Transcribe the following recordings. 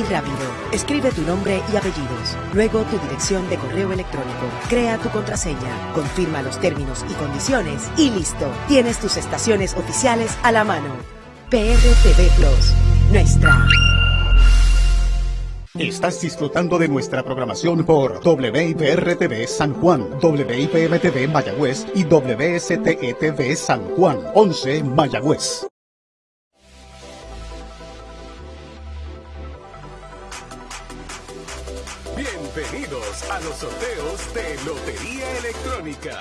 y rápido. Escribe tu nombre y apellidos, luego tu dirección de correo electrónico. Crea tu contraseña, confirma los términos y condiciones y listo. Tienes tus estaciones oficiales a la mano. PRTV Plus, nuestra. Estás disfrutando de nuestra programación por WIPR-TV San Juan, WIPM-TV Mayagüez y WSTE-TV San Juan, 11 Mayagüez. Bienvenidos a los sorteos de Lotería Electrónica.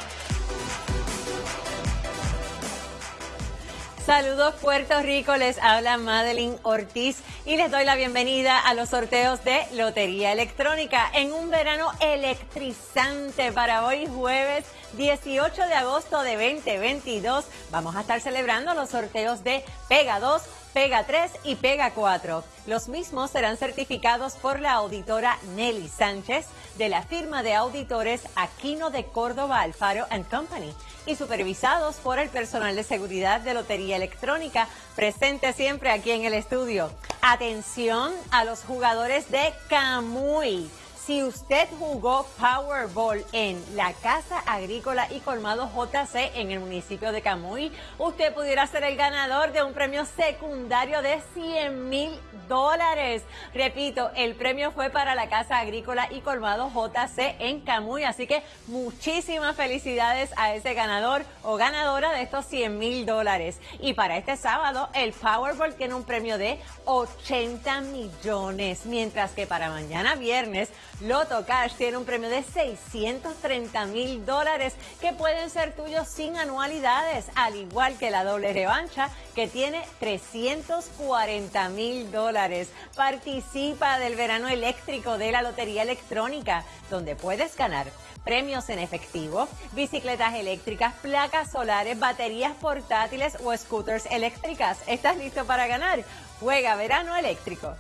Saludos Puerto Rico, les habla Madeline Ortiz y les doy la bienvenida a los sorteos de Lotería Electrónica en un verano electrizante para hoy jueves 18 de agosto de 2022. Vamos a estar celebrando los sorteos de Pega 2, Pega 3 y Pega 4. Los mismos serán certificados por la auditora Nelly Sánchez de la firma de auditores Aquino de Córdoba Alfaro Company y supervisados por el personal de seguridad de Lotería Electrónica presente siempre aquí en el estudio. Atención a los jugadores de Camuy si usted jugó Powerball en la Casa Agrícola y Colmado JC en el municipio de Camuy, usted pudiera ser el ganador de un premio secundario de 100 mil dólares. Repito, el premio fue para la Casa Agrícola y Colmado JC en Camuy, así que muchísimas felicidades a ese ganador o ganadora de estos 100 mil dólares. Y para este sábado, el Powerball tiene un premio de 80 millones, mientras que para mañana viernes, Loto Cash tiene un premio de 630 mil dólares que pueden ser tuyos sin anualidades, al igual que la doble revancha que tiene 340 mil dólares. Participa del verano eléctrico de la Lotería Electrónica, donde puedes ganar premios en efectivo, bicicletas eléctricas, placas solares, baterías portátiles o scooters eléctricas. ¿Estás listo para ganar? Juega verano eléctrico.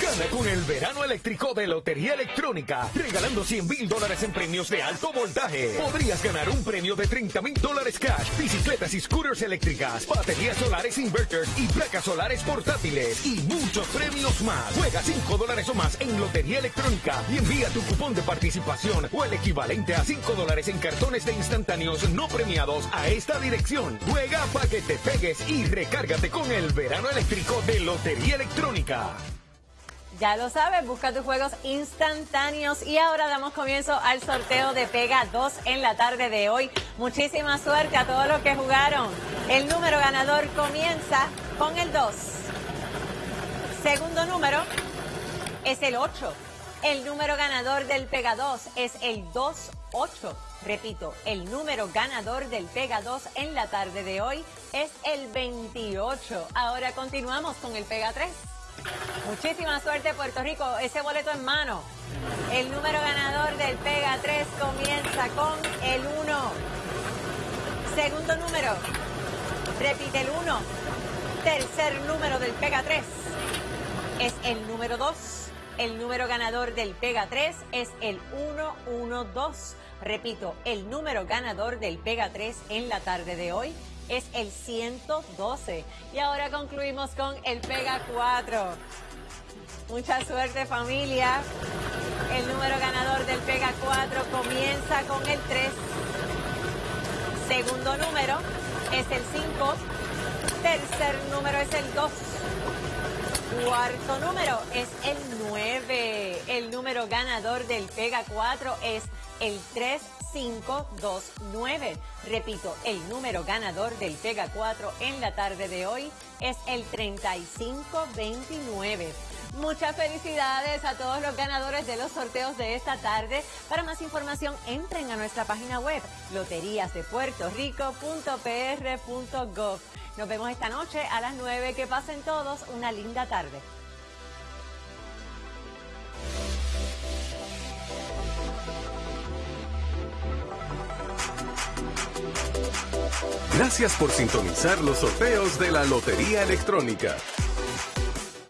Gana con el verano eléctrico de Lotería Electrónica, regalando 100 mil dólares en premios de alto voltaje. Podrías ganar un premio de 30 mil dólares cash, bicicletas y scooters eléctricas, baterías solares inverters y placas solares portátiles y muchos premios más. Juega 5 dólares o más en Lotería Electrónica y envía tu cupón de participación o el equivalente a 5 dólares en cartones de instantáneos no premiados a esta dirección. Juega para que te pegues y recárgate con el verano eléctrico de Lotería Electrónica. Ya lo sabes, busca tus juegos instantáneos y ahora damos comienzo al sorteo de Pega 2 en la tarde de hoy. Muchísima suerte a todos los que jugaron. El número ganador comienza con el 2. Segundo número es el 8. El número ganador del Pega 2 es el 2-8. Repito, el número ganador del Pega 2 en la tarde de hoy es el 28. Ahora continuamos con el Pega 3. Muchísima suerte Puerto Rico, ese boleto en mano. El número ganador del Pega 3 comienza con el 1. Segundo número, repite el 1. Tercer número del Pega 3 es el número 2. El número ganador del Pega 3 es el 112. Repito, el número ganador del Pega 3 en la tarde de hoy es el 112. Y ahora concluimos con el Pega 4. Mucha suerte familia. El número ganador del Pega 4 comienza con el 3. Segundo número es el 5. Tercer número es el 2. Cuarto número es el 9. El número ganador del Pega 4 es el 3 529. Repito, el número ganador del Pega 4 en la tarde de hoy es el 3529. Muchas felicidades a todos los ganadores de los sorteos de esta tarde. Para más información, entren a nuestra página web loteriasdepuertorico.pr.gov. Nos vemos esta noche a las 9. Que pasen todos una linda tarde. Gracias por sintonizar los sorteos de la Lotería Electrónica.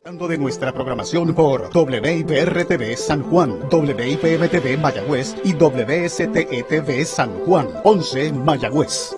De nuestra programación por WIPR-TV San Juan, WIPM-TV Mayagüez y WSTE-TV San Juan, 11 Mayagüez.